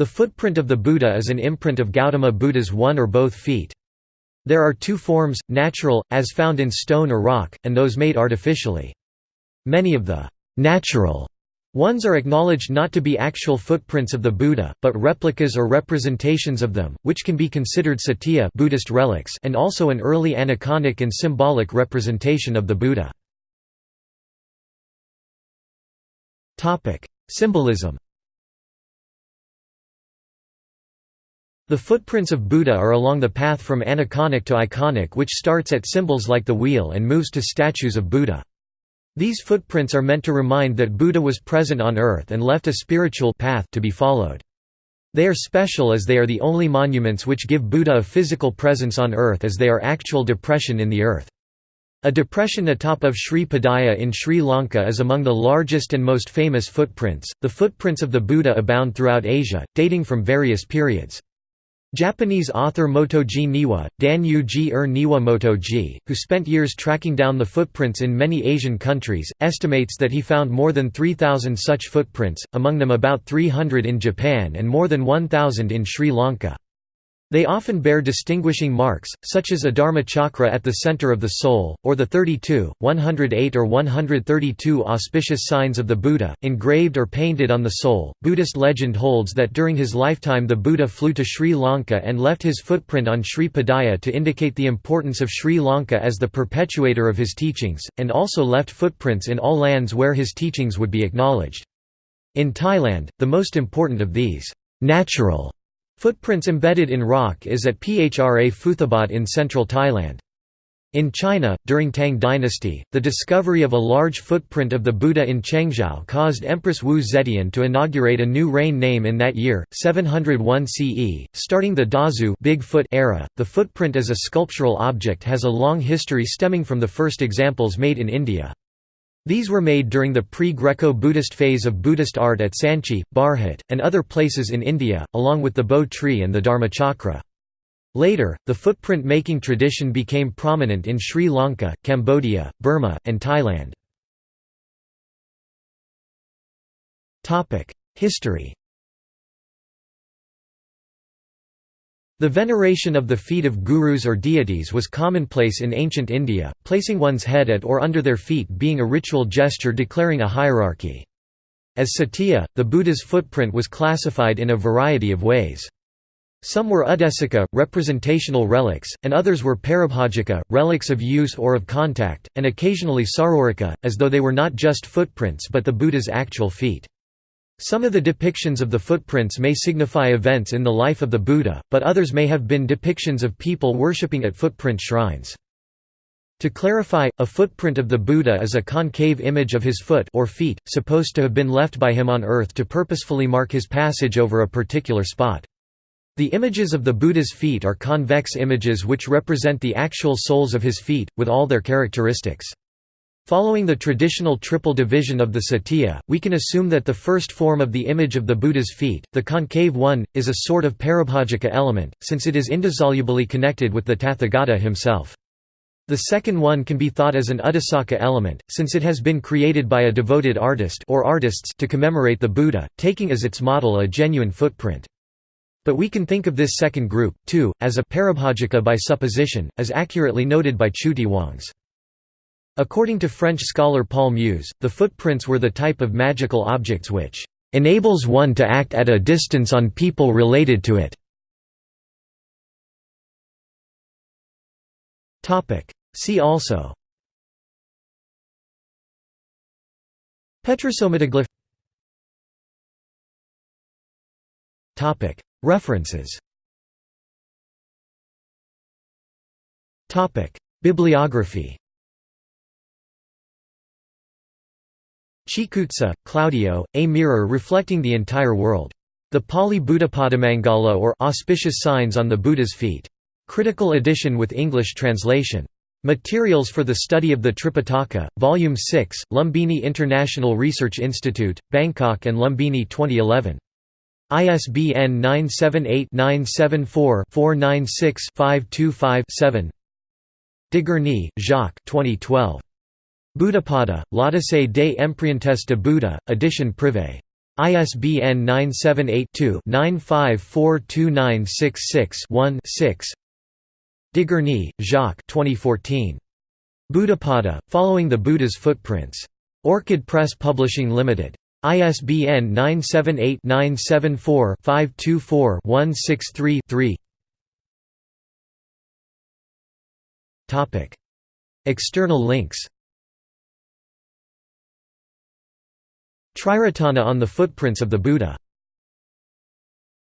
The footprint of the Buddha is an imprint of Gautama Buddha's one or both feet. There are two forms, natural, as found in stone or rock, and those made artificially. Many of the natural ones are acknowledged not to be actual footprints of the Buddha, but replicas or representations of them, which can be considered cetiya Buddhist relics and also an early aniconic and symbolic representation of the Buddha. Symbolism The footprints of Buddha are along the path from aniconic to iconic which starts at symbols like the wheel and moves to statues of Buddha. These footprints are meant to remind that Buddha was present on earth and left a spiritual path to be followed. They are special as they are the only monuments which give Buddha a physical presence on earth as they are actual depression in the earth. A depression atop of Sri Padaya in Sri Lanka is among the largest and most famous footprints. The footprints of the Buddha abound throughout Asia, dating from various periods. Japanese author Motoji Niwa, Dan-yu-ji er Niwa Motoji, who spent years tracking down the footprints in many Asian countries, estimates that he found more than 3,000 such footprints, among them about 300 in Japan and more than 1,000 in Sri Lanka. They often bear distinguishing marks, such as a dharma chakra at the center of the sole, or the 32, 108 or 132 auspicious signs of the Buddha, engraved or painted on the sole. Buddhist legend holds that during his lifetime the Buddha flew to Sri Lanka and left his footprint on Sri Padaya to indicate the importance of Sri Lanka as the perpetuator of his teachings, and also left footprints in all lands where his teachings would be acknowledged. In Thailand, the most important of these natural Footprints embedded in rock is at Phra Phutthabat in central Thailand. In China, during Tang dynasty, the discovery of a large footprint of the Buddha in Chengzhou caused Empress Wu Zetian to inaugurate a new reign name in that year, 701 CE, starting the Dazu Big Foot era. The footprint as a sculptural object has a long history stemming from the first examples made in India. These were made during the pre-Greco-Buddhist phase of Buddhist art at Sanchi, Bharhut, and other places in India, along with the Bo tree and the Dharmachakra. Later, the footprint-making tradition became prominent in Sri Lanka, Cambodia, Burma, and Thailand. History The veneration of the feet of gurus or deities was commonplace in ancient India, placing one's head at or under their feet being a ritual gesture declaring a hierarchy. As cetiya, the Buddha's footprint was classified in a variety of ways. Some were udesika, representational relics, and others were paribhogika, relics of use or of contact, and occasionally sarorika, as though they were not just footprints but the Buddha's actual feet. Some of the depictions of the footprints may signify events in the life of the Buddha, but others may have been depictions of people worshipping at footprint shrines. To clarify, a footprint of the Buddha is a concave image of his foot or feet, supposed to have been left by him on earth to purposefully mark his passage over a particular spot. The images of the Buddha's feet are convex images which represent the actual soles of his feet, with all their characteristics. Following the traditional triple division of the cetiya, we can assume that the first form of the image of the Buddha's feet, the concave one, is a sort of paribhogika element, since it is indissolubly connected with the Tathagata himself. The second one can be thought as an Udesaka element, since it has been created by a devoted artist or artists to commemorate the Buddha, taking as its model a genuine footprint. But we can think of this second group, too, as a paribhogika by supposition, as accurately noted by Chutiwongs. According to French scholar Paul Mus, the footprints were the type of magical objects which enables one to act at a distance on people related to it. See also Petrosomatoglyph References Bibliography Cicuzza, Claudio, A Mirror Reflecting the Entire World. The Pali Buddhapadamangala or Auspicious Signs on the Buddha's Feet. Critical edition with English translation. Materials for the Study of the Tripitaka, Volume 6, Lumbini International Research Institute, Bangkok and Lumbini 2011. ISBN 978-974-496-525-7 Deguerny, Jacques 2012. Buddhapada, Empreintes de Buddha, edition privée. ISBN 978-2-9542966-1-6 Deguerny, Jacques 2014. Buddhapada, Following the Buddha's Footprints. Orchid Press Publishing Limited. ISBN 978-974-524-163-3 External links Triratana on the footprints of the Buddha